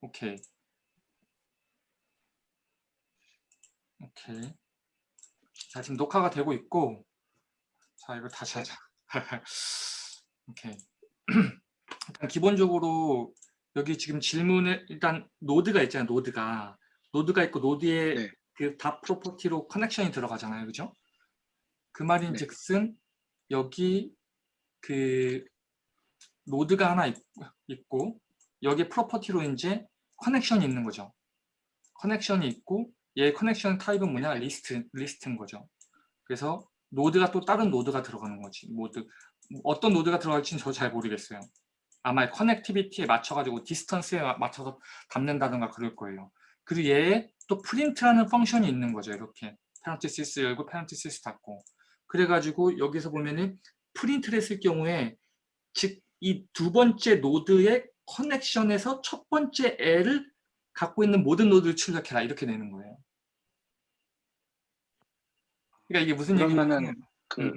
오케이. 오케이. 자, 지금 녹화가 되고 있고, 자, 이거 다시 하자. 오케이. 일단 기본적으로 여기 지금 질문에 일단 노드가 있잖아요. 노드가 노드가 있고 노드에 네. 그다 property로 connection이 들어가잖아요. 그죠? 그 말인즉슨 여기 그 노드가 하나 있, 있고 여기 property로 이제 connection이 있는 거죠. connection이 있고 얘 connection 타입은 뭐냐? 리스트 리스트인 거죠. 그래서 노드가 또 다른 노드가 들어가는 거지. 노드 어떤 노드가 들어갈지는 저 잘 모르겠어요. 아마 connectivity에 맞춰가지고 distance에 맞춰서 담는다든가 그럴 거예요. 그리고 얘에 또 print라는 function이 있는 거죠. 이렇게 parenthesis 열고 parenthesis 닫고 그래가지고 여기서 보면은 print를 했을 경우에 즉 이 두 번째 노드의 connection에서 첫 번째 애를 갖고 있는 모든 노드를 출력해라 이렇게 되는 거예요. 그러니까 이게 무슨 얘기냐면 그 음.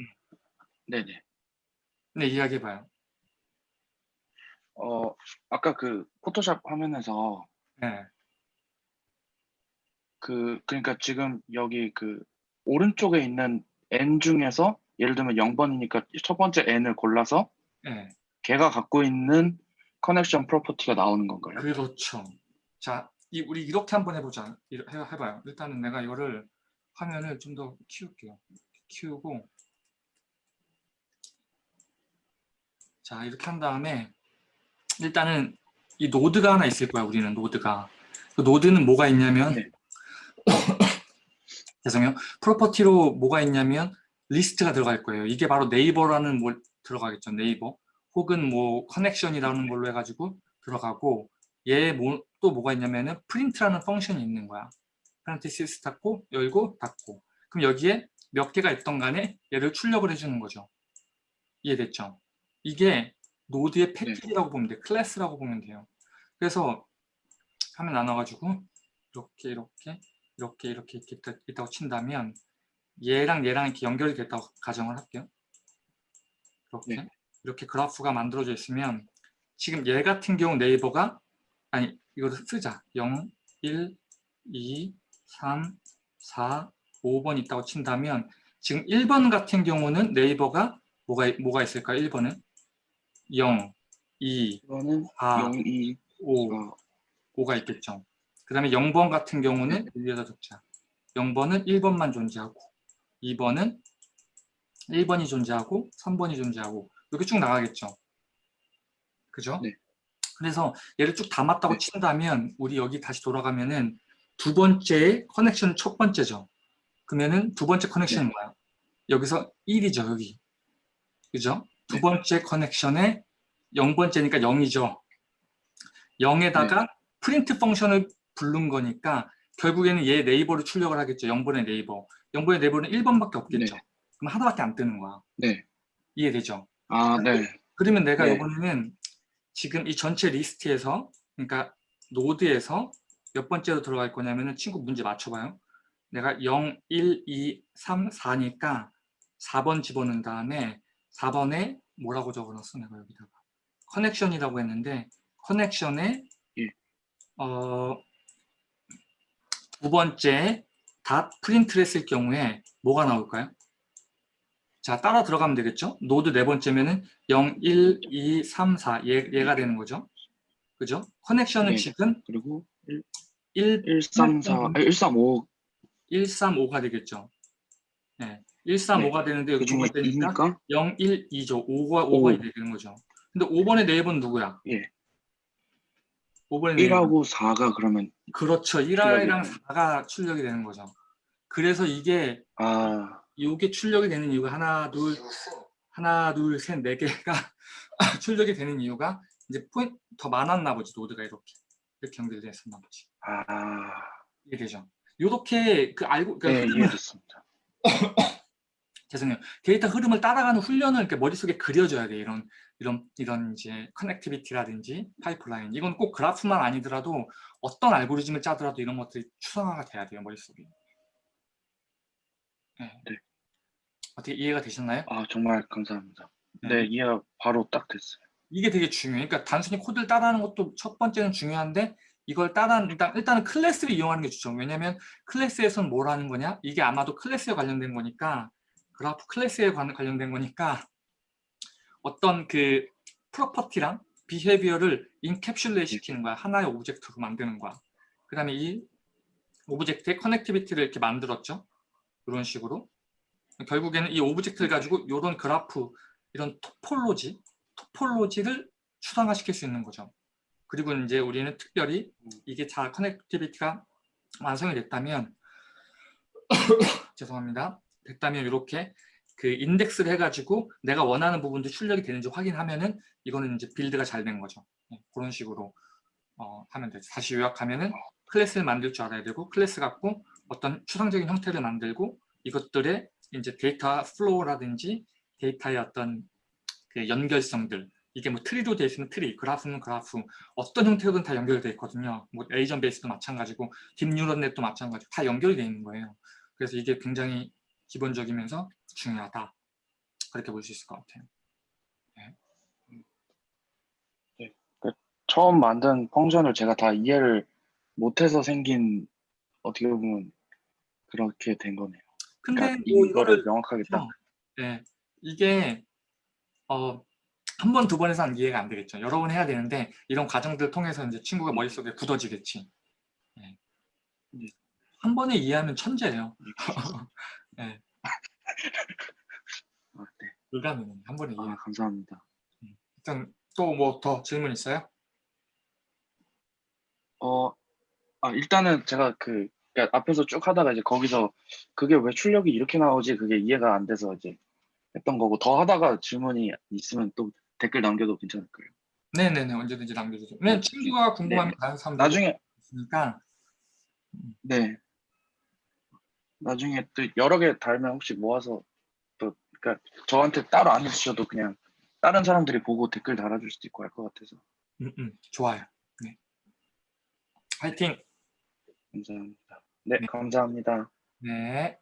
네네. 네 이야기해봐요. 어 아까 그 포토샵 화면에서 네. 그 그러니까 지금 여기 그 오른쪽에 있는 n 중에서 예를 들면 0번이니까 첫 번째 n을 골라서 네. 걔가 갖고 있는 커넥션 프로퍼티가 나오는 건가요? 그렇죠. 자, 이, 우리 이렇게 한번 해보자. 해봐요. 일단은 내가 이거를 화면을 좀 더 키울게요. 키우고 자 이렇게 한 다음에 일단은 이 노드가 하나 있을 거야. 우리는 노드가. 그 노드는 뭐가 있냐면 네. 죄송해요. property로 뭐가 있냐면 리스트가 들어갈 거예요. 이게 바로 neighbor라는 뭘 들어가겠죠. neighbor. 혹은 뭐 connection이라는 걸로 해가지고 들어가고 얘또 뭐가 있냐면은 print라는 function이 있는 거야. parenthesis 닫고 열고 닫고 그럼 여기에 몇 개가 있던 간에 얘를 출력을 해주는 거죠. 이해됐죠? 이게 노드의 패키지라고 보면 돼. 클래스라고 보면 돼요. 그래서 화면 나눠가지고 이렇게 이렇게 이렇게 이렇게 이렇게 있다- 있다고 친다면 얘랑 얘랑 이렇게 연결이 됐다고 가정을 할게요. 이렇게 네. 이렇게 그래프가 만들어져 있으면 지금 얘 같은 경우 neighbor가 아니 이거를 쓰자 0, 1, 2, 3, 4, 5번 있다고 친다면 지금 1번 같은 경우는 네이버가 뭐가 뭐가 있을까? 1번은 0, 2, 이거는 아. 0, 2, 5, 어, 5가 있겠죠. 그 다음에 0번 같은 경우는 위에다 적자. 0번은 1번만 존재하고 2번은 1번이 존재하고 3번이 존재하고 이렇게 쭉 나가겠죠. 그죠? 네. 그래서 얘를 쭉 담았다고 네. 친다면 우리 여기 다시 돌아가면은 두 번째 커넥션은 첫 번째죠. 그러면은 두 번째 커넥션은 네. 뭐야? 여기서 1이죠. 여기. 그죠? 두 네. 번째 커넥션에 0번째니까 0이죠. 0에다가 네. 프린트 펑션을 부른 거니까 결국에는 얘 네이버를 출력을 하겠죠. 0번의 네이버. 0번의 네이버는 1번밖에 없겠죠. 네. 그럼 하나밖에 안 뜨는 거야. 네. 이해되죠? 아, 네. 그러면 내가 네. 이번에는 지금 이 전체 리스트에서 그러니까 노드에서 몇 번째로 들어갈 거냐면은 친구 문제 맞춰봐요. 내가 0, 1, 2, 3, 4니까 4번 집어넣은 다음에 4번에 뭐라고 적어놨어 내가 여기다가 connection이라고 했는데 connection에 예. 어, 두 번째 dot print를 했을 경우에 뭐가 나올까요? 자 따라 들어가면 되겠죠? 노드 네 번째면은 0, 1, 2, 3, 4 얘, 얘가 되는 거죠. 그죠? connection은 네. 지금 그리고 1, 1, 3, 4, 아, 1, 3, 5 135가 되겠죠. 네. 135가 되는데 여기 그두 중에 번째니까 2니까 0, 1, 2죠. 5가, 오. 5가 되는 거죠. 근데 5번의 neighbor는 누구야? 예. 5번의 neighbor. 1하고 4가 그러면 그렇죠. 1화랑 출력이 4가 출력이 되는 거죠. 그래서 이게 아, 이게 출력이 되는 이유가 하나, 둘, 하나, 둘, 셋, 네 개가 출력이 되는 이유가 이제 포인트 더 많았나 보지 노드가 이렇게 이렇게 연결됐었나 보지. 아, 이해되죠? 이렇게 그 알고 그러니까 네, 이해됐습니다. 죄송해요. 데이터 흐름을 따라가는 훈련을 이렇게 머릿속에 그려줘야 돼. 이런 이런 이런 이제 connectivity라든지 파이프라인. 이건 꼭 그래프만 아니더라도 어떤 알고리즘을 짜더라도 이런 것들이 추상화가 돼야 돼요. 머릿속에. 네. 네. 어떻게 이해가 되셨나요? 아, 정말 감사합니다. 네. 네, 이해가 바로 딱 됐어요. 이게 되게 중요해요. 그러니까 단순히 코드를 따라하는 것도 첫 번째는 중요한데 이걸 따라 일단 일단은 클래스를 이용하는 게 좋죠. 왜냐하면 클래스에서는 뭘 하는 거냐? 이게 아마도 클래스에 관련된 거니까 그래프 클래스에 관- 관련된 거니까 어떤 그 property랑 behavior를 encapsulate 시키는 거야. 하나의 object로 만드는 거야. 그 다음에 이 object의 connectivity를 이렇게 만들었죠. 이런 식으로. 결국에는 이 object를 가지고 이런 그래프, 이런 topology, topology를 추상화시킬 수 있는 거죠. 그리고 이제 우리는 특별히 이게 잘 connectivity가 완성이 됐다면 죄송합니다. 됐다면 이렇게 그 인덱스를 해가지고 내가 원하는 부분도 출력이 되는지 확인하면은 이거는 이제 build가 잘 된 거죠. 네, 그런 식으로 어, 하면 되죠. 다시 요약하면은 클래스를 만들 줄 알아야 되고 클래스 갖고 어떤 추상적인 형태를 만들고 이것들의 이제 data flow라든지 데이터의 어떤 그 연결성들 이게 뭐 tree로 되어 있으면 트리, 그래프는 그래프 어떤 형태로든 다 연결되어 있거든요. 뭐 agent base도 마찬가지고 deep neural net도 마찬가지고 다 연결이 되어 있는 거예요. 그래서 이게 굉장히 기본적이면서 중요하다. 그렇게 볼 수 있을 것 같아요. 처음 만든 펑션을 제가 다 이해를 못해서 생긴 어떻게 보면 그렇게 된 거네요. 근데 그러니까 뭐 이거를 이거를 명확하게 딱 네, 이게 어, 한 번, 두 번에서는 이해가 안 되겠죠. 여러 번 해야 되는데 이런 과정들을 통해서 이제 친구가 머릿속에 굳어지겠지. 네. 네. 한 번에 이해하면 천재예요. 네, 아, 네. 불가능해. 한 번에 이해. 아, 감사합니다. 일단 또 뭐 더 질문 있어요? 어, 아, 일단은 제가 그 그러니까 앞에서 쭉 하다가 이제 거기서 그게 왜 출력이 이렇게 나오지 그게 이해가 안 돼서 이제 했던 거고 더 하다가 질문이 있으면 또 댓글 남겨도 괜찮을까요? 네네네 언제든지 남겨주세요. 네, 친구가 궁금하면 다른 사람들 나중에 있으니까 네 나중에 또 여러 개 달면 혹시 모아서 또 그러니까 저한테 따로 안 해주셔도 그냥 다른 사람들이 보고 댓글 달아줄 수도 있고 할 것 같아서 음, 음, 좋아요. 네. 화이팅! 감사합니다. 네, 네. 감사합니다. 네.